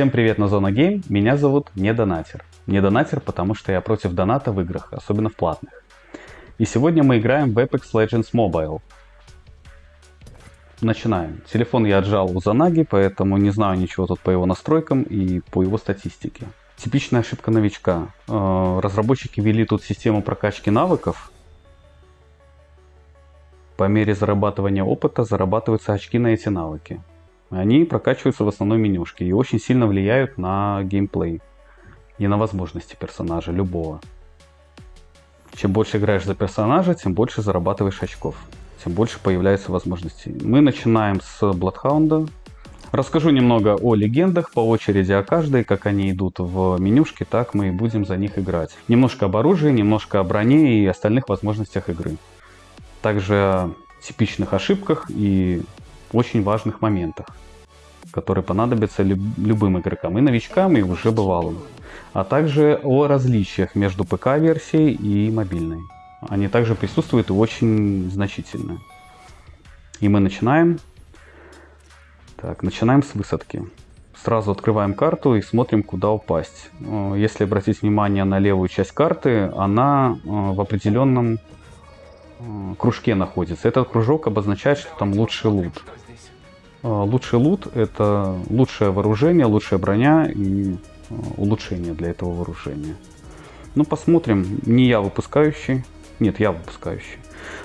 Всем привет на Зона Гейм, меня зовут Недонатер. Недонатер, потому что я против доната в играх, особенно в платных. И сегодня мы играем в Apex Legends Mobile. Начинаем. Телефон я отжал у Занаги, поэтому не знаю ничего тут по его настройкам и по его статистике. Типичная ошибка новичка. Э, разработчики ввели тут систему прокачки навыков. По мере зарабатывания опыта зарабатываются очки на эти навыки. Они прокачиваются в основной менюшке и очень сильно влияют на геймплей и на возможности персонажа, любого. Чем больше играешь за персонажа, тем больше зарабатываешь очков, тем больше появляется возможностей. Мы начинаем с Бладхаунда. Расскажу немного о легендах, по очереди о каждой, как они идут в менюшке, так мы и будем за них играть. Немножко об оружии, немножко о броне и остальных возможностях игры. Также типичных ошибках и очень важных моментах, которые понадобятся любым игрокам, и новичкам, и уже бывалым. А также о различиях между ПК-версией и мобильной. Они также присутствуют и очень значительно. И мы начинаем. Так, начинаем с высадки. Сразу открываем карту и смотрим, куда упасть. Э, если обратить внимание на левую часть карты, она э, в определенном кружке находится. Этот кружок обозначает, что там лучший лут. А, лучший лут – это лучшее вооружение, лучшая броня и а, улучшение для этого вооружения. Ну, посмотрим. Не я выпускающий. Нет, я выпускающий.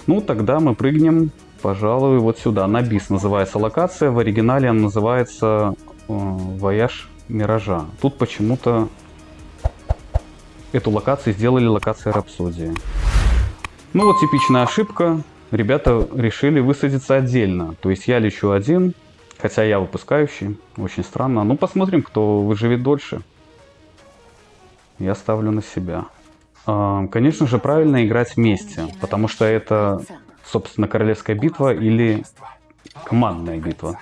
Ну, тогда мы прыгнем, пожалуй, вот сюда. На бис называется локация. В оригинале она называется э, Вояж Миража. Тут почему-то эту локацию сделали локацией Рапсодии. Ну вот типичная ошибка. Ребята решили высадиться отдельно. То есть я лечу один, Хотя я выпускающий. Очень странно. Ну, посмотрим, кто выживет дольше. Я ставлю на себя. А, конечно же, правильно играть вместе. Потому что это, собственно, королевская битва или командная битва.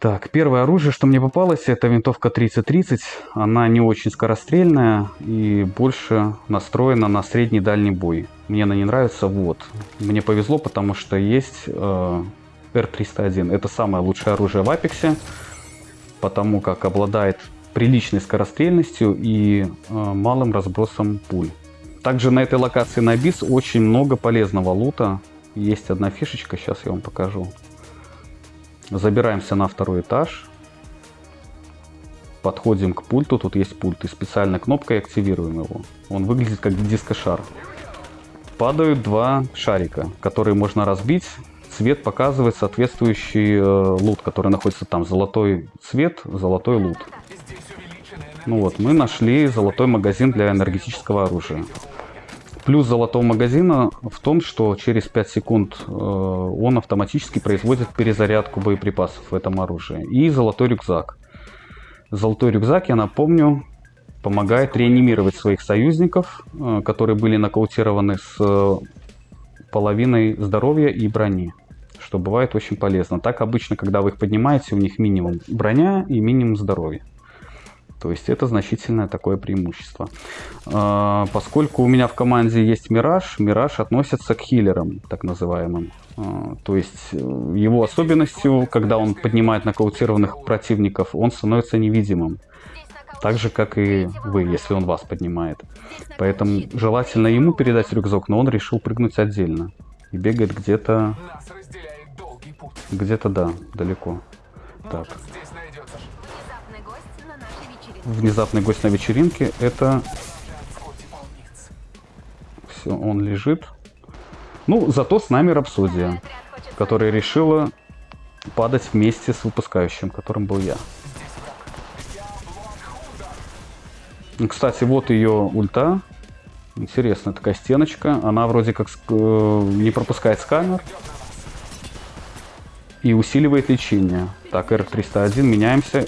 Так, первое оружие, что мне попалось, это винтовка 3030. Она не очень скорострельная и больше настроена на средний дальний бой. Мне она не нравится, вот. Мне повезло, потому что есть э, R301. Это самое лучшее оружие в Apex, потому как обладает приличной скорострельностью и э, малым разбросом пуль. Также на этой локации на бис очень много полезного лута. Есть одна фишечка, сейчас я вам покажу. Забираемся на второй этаж. Подходим к пульту, тут есть пульт, и специальной кнопкой активируем его. Он выглядит как дискошар. Падают два шарика, которые можно разбить цвет показывает соответствующий э, лут, который находится там. Золотой цвет, золотой лут. Ну вот, мы нашли золотой магазин для энергетического оружия. Плюс золотого магазина в том, что через 5 секунд э, он автоматически производит перезарядку боеприпасов в этом оружии. И золотой рюкзак. Золотой рюкзак, я напомню, помогает реанимировать своих союзников, э, которые были нокаутированы с э, половиной здоровья и брони что бывает очень полезно. Так обычно, когда вы их поднимаете, у них минимум броня и минимум здоровья. То есть это значительное такое преимущество. А, поскольку у меня в команде есть Мираж, Мираж относится к хиллерам, так называемым. А, то есть э, его особенностью, когда он поднимает нокаутированных противников, он становится невидимым. Так же, как и вы, если он вас поднимает. Поэтому желательно ему передать рюкзак, но он решил прыгнуть отдельно. И бегает где-то где-то да, далеко. Так. Внезапный гость на вечеринке. Это... Все, он лежит. Ну, зато с нами Рапсодия, которая решила падать вместе с выпускающим, которым был я. Кстати, вот ее ульта. Интересная такая стеночка. Она вроде как э, не пропускает сканер и усиливает лечение. Так, R301, меняемся.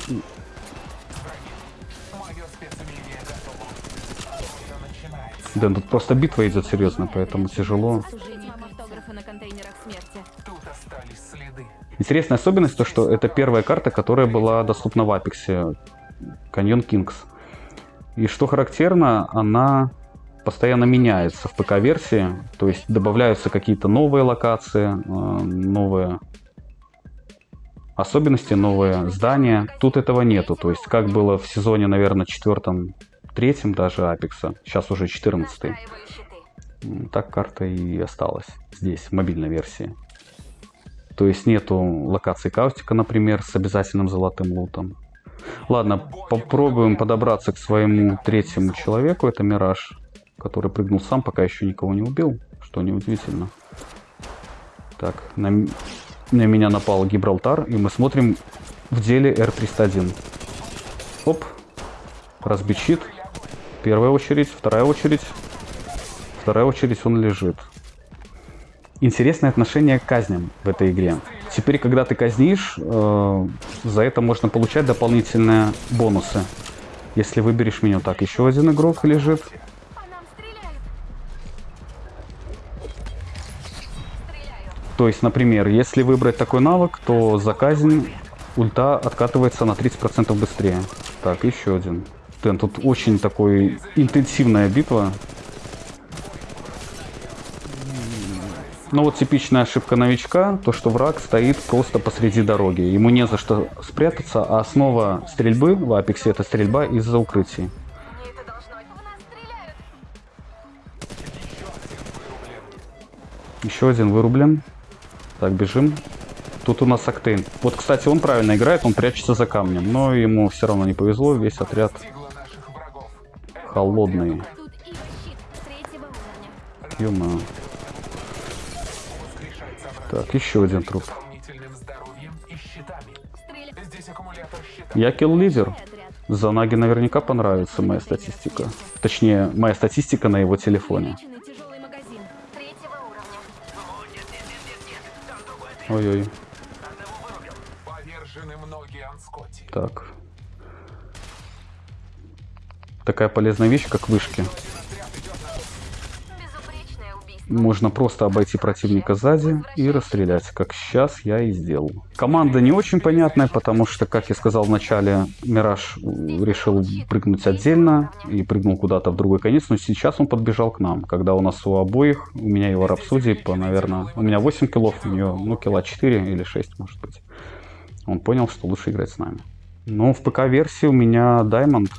Да, тут просто битва идет серьезно, поэтому тяжело. Интересная особенность то, что это первая карта, которая была доступна в Апексе. Каньон Кингс. И что характерно, она постоянно меняется в ПК-версии. То есть добавляются какие-то новые локации, э, новые особенности, новые здания. Тут этого нету. То есть, как было в сезоне, наверное, четвертом, третьем даже Апекса, сейчас уже 14 Так карта и осталась здесь, в мобильной версии. То есть нету локации каустика, например, с обязательным золотым лутом. Ладно, попробуем подобраться к своему третьему человеку. Это Мираж, который прыгнул сам, пока еще никого не убил, что неудивительно. Так, на, на меня напал Гибралтар, и мы смотрим в деле R301. Оп, разбит щит. Первая очередь, вторая очередь. Вторая очередь он лежит. Интересное отношение к казням в этой игре. Теперь, когда ты казнишь, э, за это можно получать дополнительные бонусы. Если выберешь меню. Так, еще один игрок лежит. То есть, например, если выбрать такой навык, то за казнь ульта откатывается на 30% быстрее. Так, еще один. Тен, тут очень такой интенсивная битва. Ну вот типичная ошибка новичка, то что враг стоит просто посреди дороги. Ему не за что спрятаться, а основа стрельбы в Апексе это стрельба из-за укрытий. Еще один вырублен. Так, бежим. Тут у нас Октейн. Вот, кстати, он правильно играет, он прячется за камнем. Но ему все равно не повезло, весь отряд холодный. ё Так, еще один труп. Я килл-лидер. За Наги наверняка понравится моя статистика. Точнее, моя статистика на его телефоне. Ой-ой. Так. Такая полезная вещь, как вышки. Можно просто обойти противника сзади и расстрелять, как сейчас я и сделал. Команда не очень понятная, потому что, как я сказал в начале, Мираж решил прыгнуть отдельно и прыгнул куда-то в другой конец, но сейчас он подбежал к нам, когда у нас у обоих, у меня его Рапсодии по, наверное, у меня 8 киллов, у нее, ну, килла 4 или 6, может быть. Он понял, что лучше играть с нами. Ну, в ПК-версии у меня Diamond.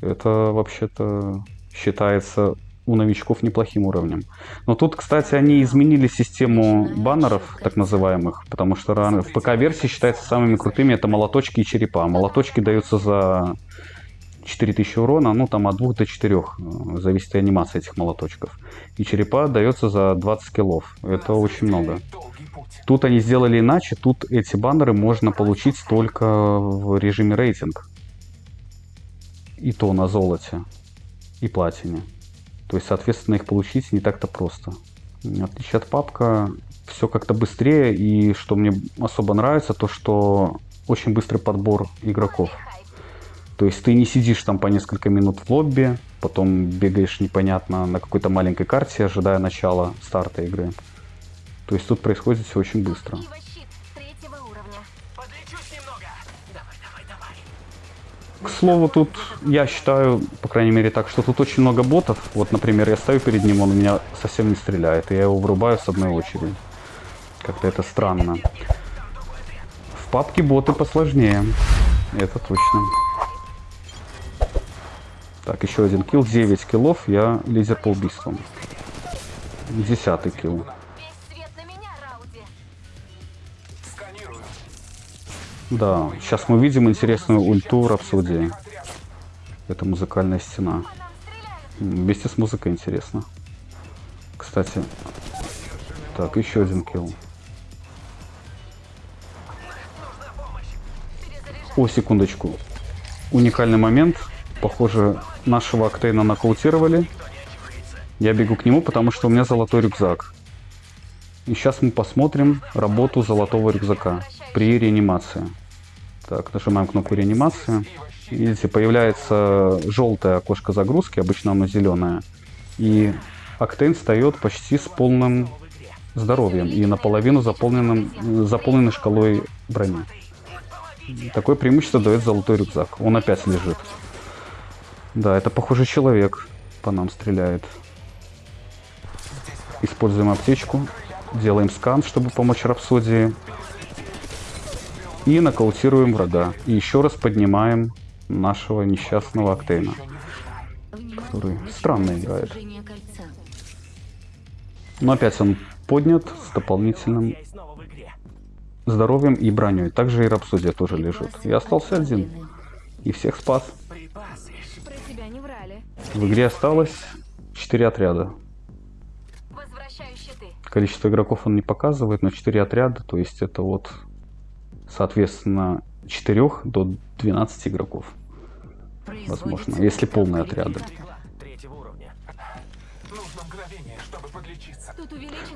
Это вообще-то считается у новичков неплохим уровнем. Но тут, кстати, они изменили систему баннеров, так называемых, потому что в ПК-версии считается самыми крутыми это молоточки и черепа. Молоточки даются за 4000 урона, ну там от 2 до 4, зависит от анимации этих молоточков. И черепа дается за 20 киллов, это очень много. Тут они сделали иначе, тут эти баннеры можно получить только в режиме рейтинг. И то на золоте и платине. То есть, соответственно, их получить не так-то просто. В отличие от папка, все как-то быстрее. И что мне особо нравится, то что очень быстрый подбор игроков. То есть ты не сидишь там по несколько минут в лобби, потом бегаешь непонятно на какой-то маленькой карте, ожидая начала старта игры. То есть тут происходит все очень быстро. К слову, тут я считаю, по крайней мере так, что тут очень много ботов. Вот, например, я стою перед ним, он меня совсем не стреляет, и я его врубаю с одной очереди. Как-то это странно. В папке боты посложнее. Это точно. Так, еще один килл. 9 киллов. Я лидер по убийствам. Десятый килл. Да, сейчас мы видим интересную ульту Рапсодии. Это музыкальная стена. Вместе с музыкой интересно. Кстати. Так, еще один килл. О, секундочку. Уникальный момент. Похоже, нашего Октейна нокаутировали. Я бегу к нему, потому что у меня золотой рюкзак. И сейчас мы посмотрим работу золотого рюкзака при реанимации. Так, нажимаем кнопку реанимации. Видите, появляется желтое окошко загрузки, обычно оно зеленое. И Октейн встает почти с полным здоровьем и наполовину заполненным, заполненной шкалой брони. Такое преимущество дает золотой рюкзак. Он опять лежит. Да, это похоже человек по нам стреляет. Используем аптечку. Делаем скан, чтобы помочь Рапсодии. И нокаутируем врага. И еще раз поднимаем нашего несчастного Октейна. Который странно играет. Но опять он поднят с дополнительным здоровьем и броней. Также и Рапсодия тоже лежит. Я остался один. И всех спас. В игре осталось 4 отряда. Количество игроков он не показывает, но 4 отряда, то есть это вот, соответственно, 4 до 12 игроков. Возможно, если полные отряды.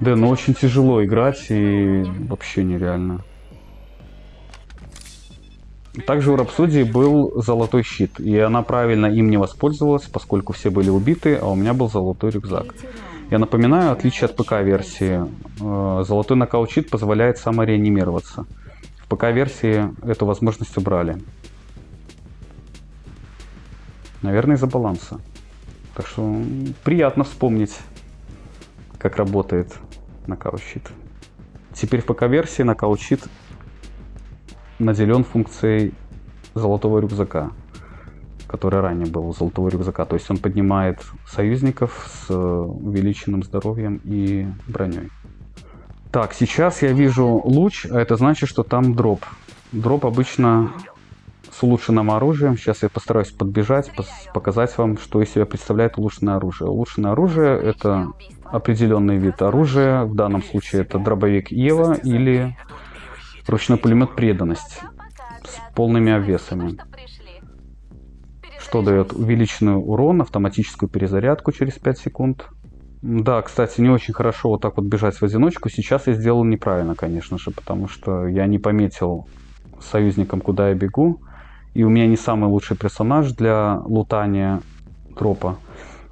Да, но очень тяжело играть и вообще нереально. Также у Рапсодии был золотой щит, и она правильно им не воспользовалась, поскольку все были убиты, а у меня был золотой рюкзак. Я напоминаю, отличие от ПК-версии, э, золотой нокаут-щит позволяет самореанимироваться. ПК-версии эту возможность убрали. Наверное, из-за баланса. Так что приятно вспомнить, как работает нокаут-щит. Теперь в ПК-версии нокаут-щит наделен функцией золотого рюкзака, который ранее был золотого рюкзака. То есть он поднимает союзников с увеличенным здоровьем и броней. Так, сейчас я вижу луч, а это значит, что там дроп. Дроп обычно с улучшенным оружием. Сейчас я постараюсь подбежать, показать вам, что из себя представляет улучшенное оружие. Улучшенное оружие это определенный вид оружия. В данном случае это дробовик Ева или Ручной пулемет преданность с полными обвесами. Что дает? Увеличенный урон, автоматическую перезарядку через 5 секунд. Да, кстати, не очень хорошо вот так вот бежать в одиночку. Сейчас я сделал неправильно, конечно же, потому что я не пометил союзникам, куда я бегу. И у меня не самый лучший персонаж для лутания тропа.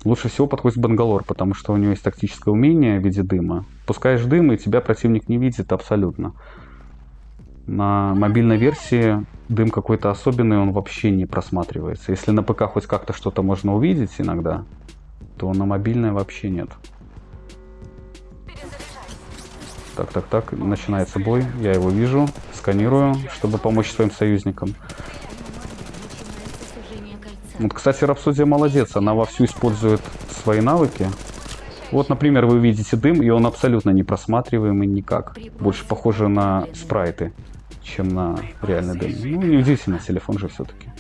Лучше всего подходит Бангалор, потому что у него есть тактическое умение в виде дыма. Пускаешь дым, и тебя противник не видит абсолютно. На мобильной версии дым какой-то особенный, он вообще не просматривается. Если на ПК хоть как-то что-то можно увидеть иногда, то на мобильной вообще нет. Так, так, так, начинается бой. Я его вижу, сканирую, чтобы помочь своим союзникам. Вот, кстати, Рапсодия молодец, она вовсю использует свои навыки. Вот, например, вы видите дым, и он абсолютно не просматриваемый никак. Больше похоже на спрайты чем на реальный дым. Ну, неудивительно, телефон же все-таки.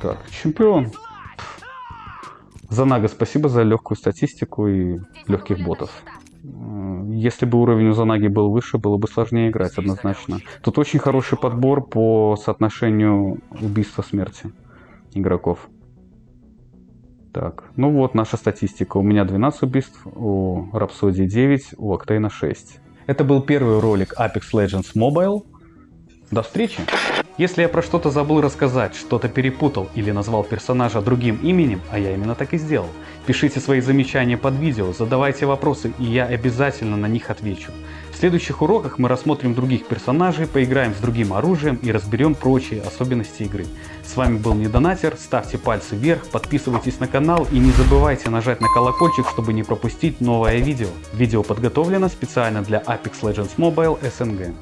Так, чемпион. Занага, спасибо за легкую статистику и легких ботов. Если бы уровень у Занаги был выше, было бы сложнее играть, однозначно. Тут очень хороший подбор по соотношению убийства-смерти игроков. Так, ну вот наша статистика. У меня 12 убийств, у Rhapsody 9, у Octane 6. Это был первый ролик Apex Legends Mobile. До встречи! Если я про что-то забыл рассказать, что-то перепутал или назвал персонажа другим именем, а я именно так и сделал, пишите свои замечания под видео, задавайте вопросы и я обязательно на них отвечу. В следующих уроках мы рассмотрим других персонажей, поиграем с другим оружием и разберем прочие особенности игры. С вами был Недонатер, ставьте пальцы вверх, подписывайтесь на канал и не забывайте нажать на колокольчик, чтобы не пропустить новое видео. Видео подготовлено специально для Apex Legends Mobile SNG.